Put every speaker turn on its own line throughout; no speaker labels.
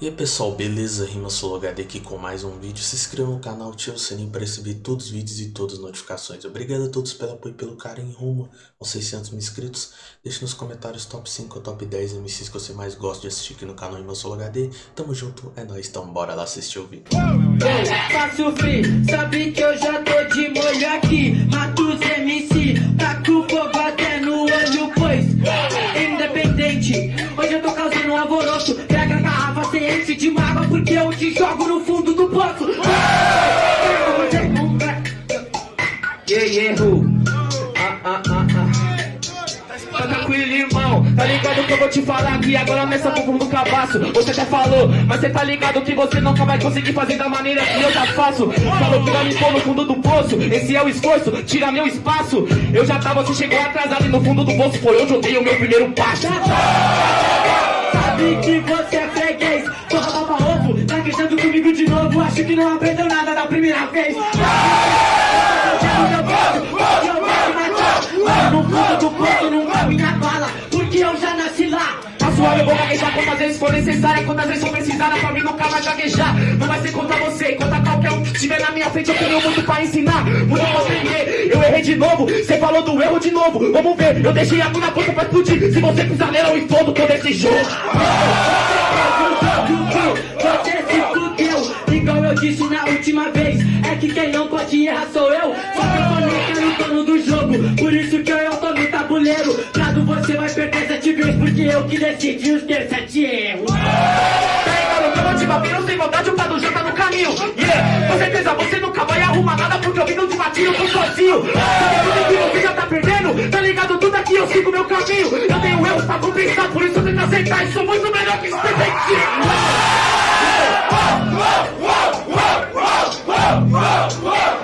E aí pessoal, beleza? Rima HD aqui com mais um vídeo. Se inscreva no canal, ative o sininho para receber todos os vídeos e todas as notificações. Obrigado a todos pelo apoio e pelo carinho rumo aos 600 mil inscritos. Deixe nos comentários top 5 ou top 10 MCs que você mais gosta de assistir aqui no canal Rima HD. Tamo junto, é nóis, então bora lá assistir o vídeo.
Faço free, sabe que eu já tô de molho aqui tá ligado que eu vou te falar aqui Agora nessa bumbum do cabaço Você até falou, mas cê tá ligado que você nunca vai conseguir fazer da maneira que eu já faço Falou que vai me pôr no fundo do poço Esse é o esforço, tira meu espaço Eu já tava, você chegou atrasado e no fundo do poço Foi onde eu dei o meu primeiro passo Sabe que você é freguês Porra, baba ovo, tá queixando comigo de novo Acho que não aprendeu nada da primeira vez no fundo do poço não cabe na bala eu vou gaguejar quantas vezes for necessária. Quantas vezes for precisar, pra mim nunca vai gaguejar. Não vai ser contra você, contra qualquer um que estiver na minha frente. Eu tenho muito pra ensinar, muito pra aprender. Eu errei de novo, você falou do erro de novo. Vamos ver, eu deixei a na ponta pra explodir. Se você pisar nela eu explodo todo esse jogo. Você se fudeu, igual eu disse na última vez É que quem não pode errar sou eu. Só que eu falei que dono do jogo Por isso que eu tô no tabuleiro Porque eu que decidi os ter sete erros eu vou te bater, não sem vontade, o Prado já tá no caminho Yeah, com certeza você nunca vai arrumar nada Porque eu vim no de eu tô sozinho Sabe tudo que você já tá perdendo Tá ligado tudo aqui, eu sigo meu caminho Eu tenho erros pra compensar, por isso eu tento aceitar E sou muito melhor que esse detetive Yay,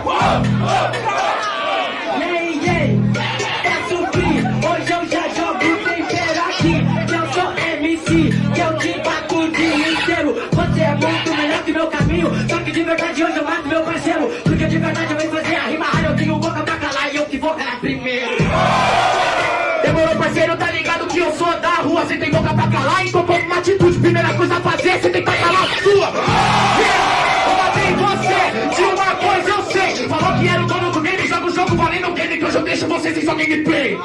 eu sou da rua Você tem boca pra calar, então uma atitude Primeira coisa a fazer, você tem que calar a sua. Eu matei você, de uma coisa eu sei. Falou que era o dono do game, joga o jogo valendo o game Que hoje eu deixo você sem sua gameplay.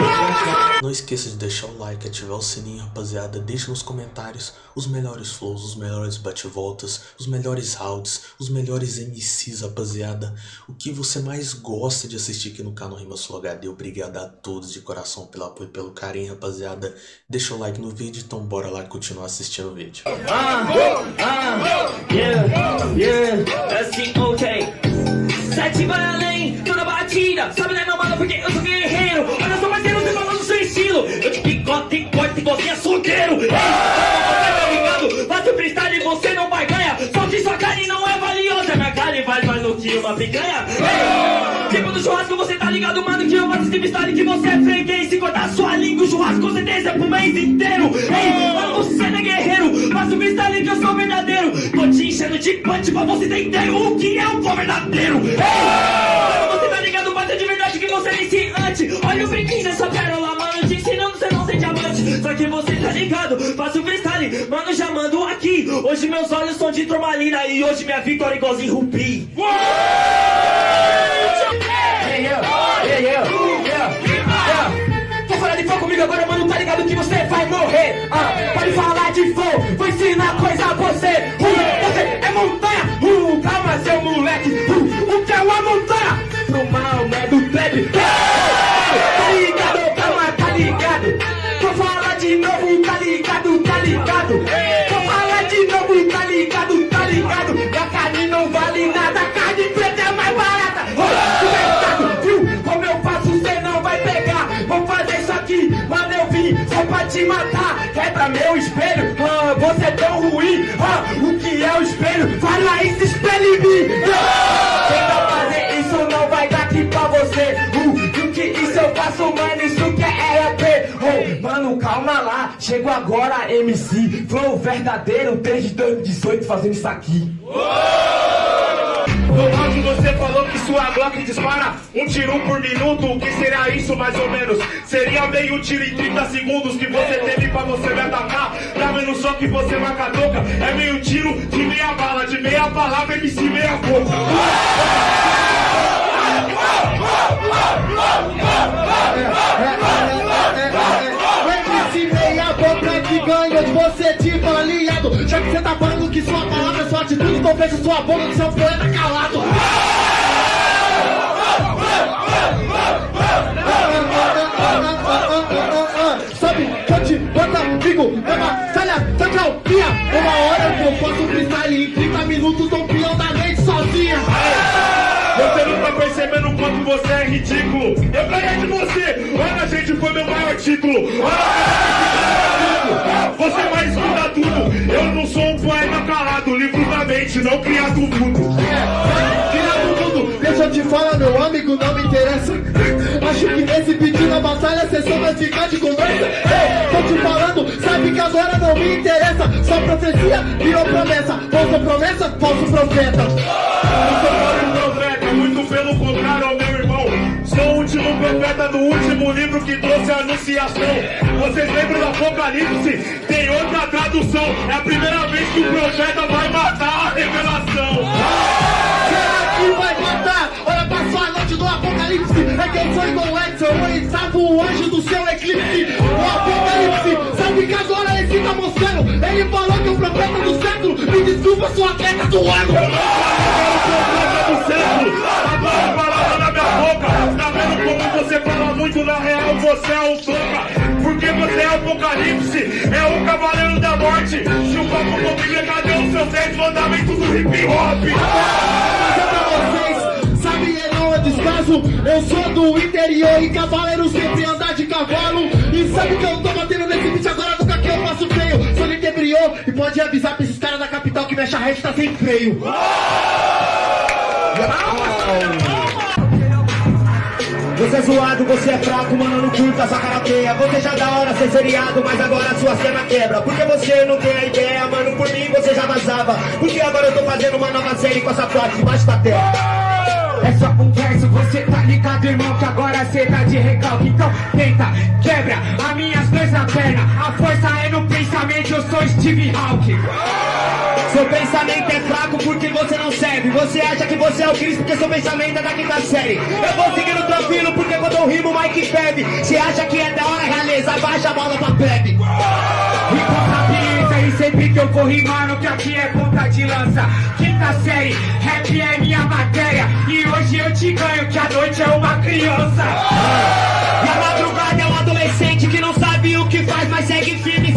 Não esqueça de deixar o like, ativar o sininho, rapaziada. Deixe nos comentários os melhores flows, os melhores bate-voltas, os melhores rounds, os melhores MCs, rapaziada. O que você mais gosta de assistir aqui no canal Rima Sul HD. Obrigado a todos de coração pelo apoio e pelo carinho, rapaziada. Deixa o like no vídeo, então bora lá continuar assistindo o vídeo.
Ah, ah, yeah, yeah, assim, ok. Sete vai além, tô na batida. Sabe, né, meu mano, porque eu sou te picote e corte igual é solteiro. Ei, você tá ligado? Faço freestyle e você não vai ganhar. Só que sua carne não é valiosa. Minha carne vale mais do que uma picanha. Ei, tipo do churrasco, você tá ligado, mano, que eu faço esse freestyle que você é freguês. Se cortar sua língua, o churrasco com certeza é pro mês inteiro. Ei, mano, você não é guerreiro. Faço freestyle que eu sou verdadeiro. Tô te enchendo de punch pra você entender o que é um pó verdadeiro. Ei, mano, você tá ligado, bate de verdade que você é iniciante. Olha o brinquinho dessa pérola, mano, Só que você tá ligado, faço freestyle, mano, já mando aqui. Hoje meus olhos são de turmalina e hoje minha vitória é igualzinho rubi. Hey, yeah, yeah, yeah. Quer falar de fogo comigo agora, mano? Tá ligado que você vai morrer. Ah, pode falar de fogo, vou ensinar coisa a você. Uh, você é montanha. Uh, calma, seu moleque. Uh, o que é uma montanha? Pro mal, né? Do trap. Te matar. Quebra meu espelho, ah, você é tão ruim. Ah, o que é o espelho? Fala isso, espelho em mim. Tenta fazer isso, não vai dar aqui pra você. Uh, o que isso eu faço, mano, isso que é RAP. Oh, mano, calma lá, chego agora, MC. Flow verdadeiro, desde 2018 fazendo isso aqui.
No áudio você falou que Glock dispara um tiro por minuto. O que será isso mais ou menos? Seria meio tiro em 30 segundos que você teve pra você me atacar. Tá vendo só que você marca toca? É meio tiro de meia bala, de meia palavra, MC meia boca.
De você tipo aliado Já que você tá falando que sua palavra é sua atitude Então fecha sua boca que seu poeta calado Em 30 minutos tô peão da noite sozinha
Você não tá percebendo o quanto você é ridículo. Eu ganhei de você. Olha, gente, foi meu maior título. Olha, você vai escutar tudo. Eu não sou um poeta calado, livro da mente, não criado mundo.
Criado tudo, deixa eu te falar, meu amigo, não me interessa. Acho que nesse pedido na batalha cê só vai ficar de conversa. Ei, Só profecia virou promessa. Falsa promessa, falso profeta.
Não sou falso profeta, muito pelo contrário, meu irmão. Sou o último profeta do último livro que trouxe a anunciação. Vocês lembram do Apocalipse? Tem outra tradução. É a primeira vez que o profeta vai matar a revelação.
Será que vai matar? Olha, passou a noite do apocalipse. É que eu sou igual Edson, eu estava o anjo do seu eclipse. Ele falou que o profeta do século, me desculpa, sou atleta do ano.
do século. Agora a palavra na minha boca. Tá vendo como você fala muito na real? Você é o toca. Porque você é o apocalipse. É o cavaleiro da morte. Se o papo for Bíblia, cadê os seus 10 mandamentos do hip hop?
Pra vocês, sabe não é descaso Eu sou do interior e cavaleiro sempre andar de cavalo e pode avisar pra esses caras da capital que minha charrete tá sem freio.
Você é zoado, você é fraco, mano, não curta essa karateia. Você já da hora ser seriado, mas agora sua cena quebra. Porque você não tem a ideia, mano, por mim você já vazava. Porque agora eu tô fazendo uma nova série com essa frase debaixo da terra
É só um verso, você tá ligado, irmão, que agora cê tá de recalque. Então tenta, quebra as minhas duas na perna. A força é no pensamento, eu sou Steve Hawking.
Seu pensamento é fraco porque você não serve Você acha que você é o Cristo porque seu pensamento é da quinta série Eu vou seguindo tranquilo porque quando eu rimo, Mike bebe Você acha que é da hora, realeza, baixa a bola pra plebe
eu for rimando, que aqui é ponta de lança. Quinta série, rap é minha matéria. E hoje eu te ganho, que a noite é uma criança.
E a madrugada é um adolescente que não sabe o que faz Mas segue firme,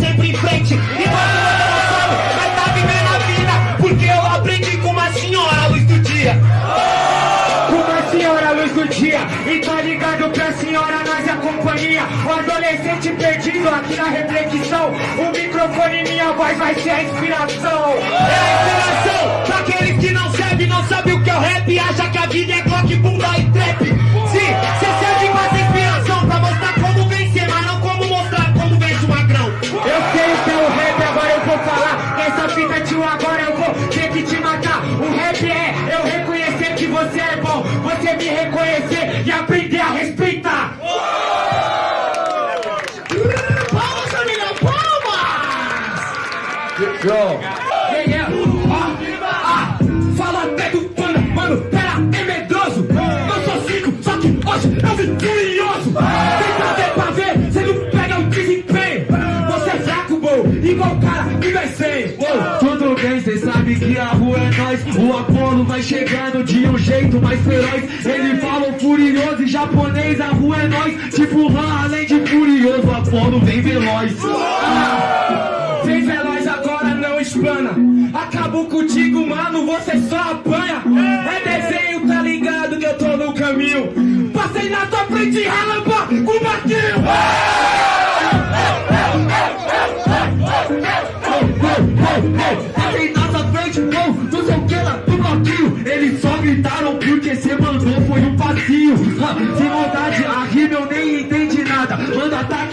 companhia. O adolescente perdido aqui na reflexão. O microfone e minha voz vai ser a inspiração.
É a inspiração pra aqueles que não sabem, não
Yeah, yeah. Ah, ah, fala até do pano, mano, pera, é medroso. Eu sou cinco, só que hoje eu vim curioso. Tenta ver pra ver, cê não pega o desempenho. Você é fraco, bom, igual cara que vai Uou, Tudo bem, cê sabe que a rua é nós. O Apolo vai chegando de um jeito mais feroz. Ele fala furioso e japonês, a rua é nós. Tipo Han, além de furioso, o Apolo vem veloz. Ah, explana Acabou contigo, mano, você só apanha. É desenho, tá ligado que eu tô no caminho. Passei na tua frente, relamba com o barquinho Passei na tua frente, não, não sei o que lá, do bloquinho Eles só gritaram porque cê mandou, foi um passinho. Ah, Sem maldade, a rima eu nem entendi nada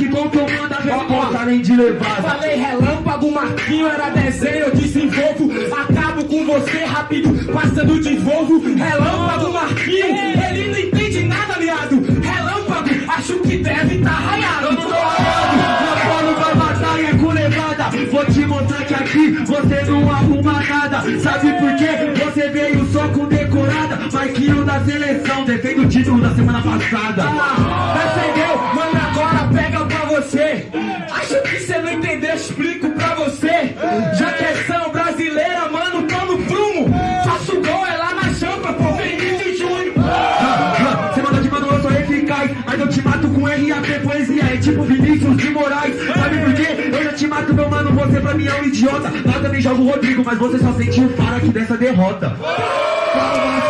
Ataque bom que eu mando a resposta, além de levada Falei relâmpago, Marquinho era desenho, eu desenvolvo Acabo com você rápido, passando
fazendo desvolvo. Relâmpago, Marquinhos, ele não entende nada, aliado. Relâmpago, acho que deve tá raiado. Eu não tô meu vai batalha com levada. Vou te mostrar que aqui você não arruma nada. Sabe por quê? Você veio só com decorada. Marquinho da seleção, defende o título da semana passada. RAP, poesia. É tipo Vinícius de Moraes. Sabe por quê? Eu já te mato, meu mano. Você pra mim é um idiota. Nada me joga o Rodrigo, mas você só sentiu o faro aqui dessa derrota. Batalha!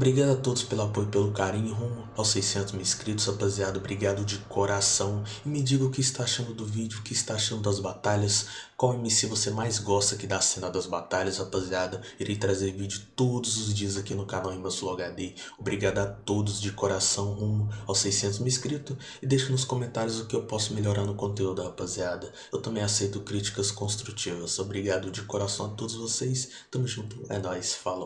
Obrigado a todos pelo apoio e pelo carinho rumo aos 600 mil inscritos, rapaziada. Obrigado de coração. E me diga o que está achando do vídeo, o que está achando das batalhas. Qual MC você mais gosta aqui da cena das batalhas, rapaziada. Irei trazer vídeo todos os dias aqui no canal Imbassul HD. Obrigado a todos de coração rumo aos 600 mil inscritos. E deixe nos comentários o que eu posso melhorar no conteúdo, rapaziada. Eu também aceito críticas construtivas. Obrigado de coração a todos vocês. Tamo junto. É nóis. Falou.